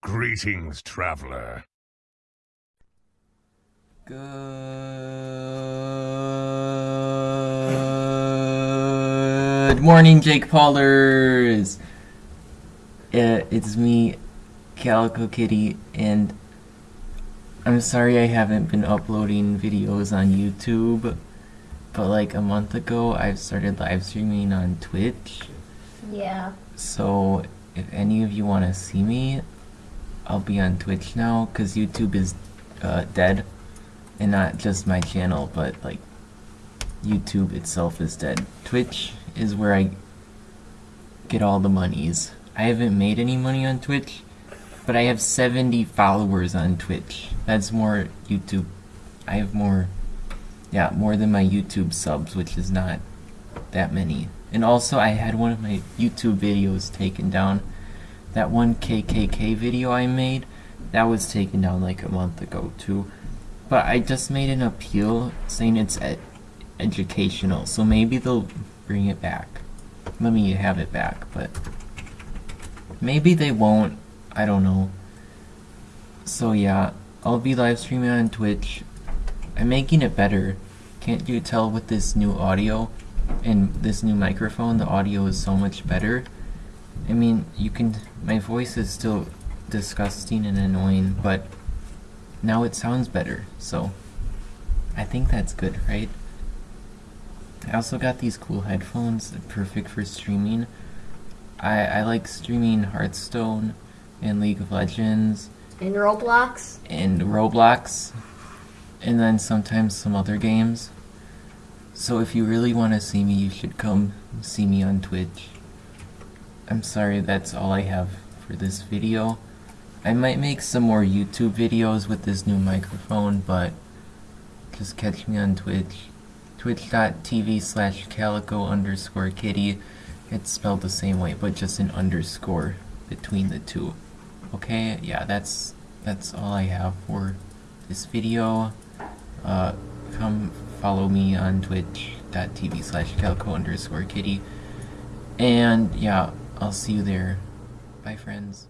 Greetings, traveler. Good morning, Jake Paulers. Uh, it's me, Calico Kitty, and I'm sorry I haven't been uploading videos on YouTube, but like a month ago I started live streaming on Twitch. Yeah. So if any of you want to see me, I'll be on Twitch now because YouTube is uh, dead, and not just my channel, but like YouTube itself is dead. Twitch is where I get all the monies. I haven't made any money on Twitch, but I have 70 followers on Twitch. That's more YouTube. I have more, yeah, more than my YouTube subs, which is not that many. And also, I had one of my YouTube videos taken down. That one KKK video I made, that was taken down like a month ago too. But I just made an appeal saying it's ed educational, so maybe they'll bring it back. Let me have it back, but maybe they won't. I don't know. So yeah, I'll be live streaming on Twitch. I'm making it better. Can't you tell with this new audio and this new microphone, the audio is so much better. I mean, you can, my voice is still disgusting and annoying, but now it sounds better, so I think that's good, right? I also got these cool headphones, perfect for streaming. I, I like streaming Hearthstone and League of Legends And Roblox? and Roblox, and then sometimes some other games. So if you really want to see me, you should come see me on Twitch. I'm sorry, that's all I have for this video. I might make some more YouTube videos with this new microphone, but just catch me on Twitch. Twitch.tv slash calico underscore kitty. It's spelled the same way, but just an underscore between the two. Okay, yeah, that's that's all I have for this video. Uh, come follow me on twitch.tv slash calico underscore kitty. And yeah, I'll see you there. Bye, friends.